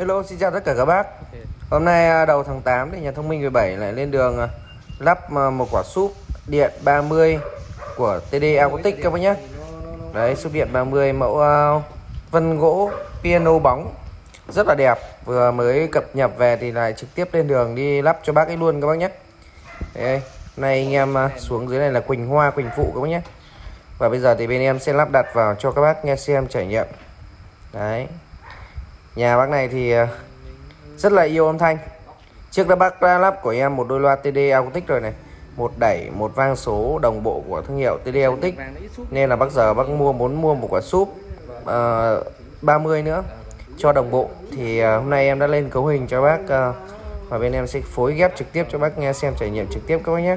Hello xin chào tất cả các bác. Hôm nay à, đầu tháng 8 thì nhà thông minh 17 lại lên đường à, lắp à, một quả súp điện 30 của TD Acoustic các bác nhé Đấy súp điện 30 mẫu uh, vân gỗ piano bóng. Rất là đẹp. Vừa mới cập nhập về thì lại trực tiếp lên đường đi lắp cho bác ấy luôn các bác nhé Đây, Nay anh em uh, xuống dưới này là Quỳnh Hoa Quỳnh Phụ các bác nhé Và bây giờ thì bên em sẽ lắp đặt vào cho các bác nghe xem trải nghiệm. Đấy Nhà bác này thì ờ, rất là yêu âm thanh. Trước đó bác đã lắp của em một đôi loa TD Acoustic rồi này. Một đẩy một vang số đồng bộ của thương hiệu TD Acoustic. Nên là bác giờ bác mua muốn mua một quả súp ờ, uh, 30 nữa cho đồng bộ. Thì uh, hôm nay em đã lên cấu hình cho bác uh, và bên em sẽ phối ghép trực tiếp cho bác nghe xem trải nghiệm trực tiếp các bác nhé.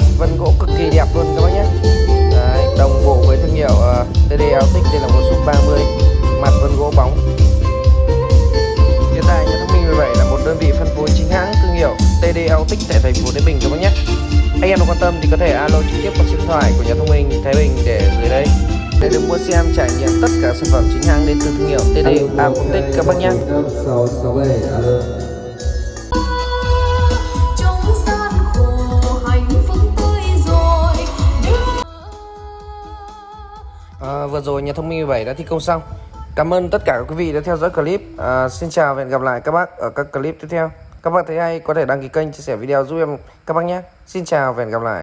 Mặt vân gỗ cực kỳ đẹp luôn các bác nhé. Đấy, đồng bộ với thương hiệu uh, TD Altic đây là một súp 30 mặt vân gỗ bóng. Hiện tại nhà thông minh 17 là một đơn vị phân phối chính hãng thương hiệu TD Altic tại thành phố Thái Bình các bác nhé. Anh em quan tâm thì có thể alo trực tiếp qua số điện thoại của nhà thông minh Thái Bình để dưới đây. Để được mua xem trải nghiệm tất cả sản phẩm chính hãng đến từ thương hiệu TD Altic các bác nhé. À, vừa rồi nhà thông minh 17 đã thi công xong. Cảm ơn tất cả các quý vị đã theo dõi clip. À, Xin chào và hẹn gặp lại các bác ở các clip tiếp theo. Các bác thấy hay có thể đăng ký kênh chia sẻ video giúp em các bác nhé. Xin chào và hẹn gặp lại.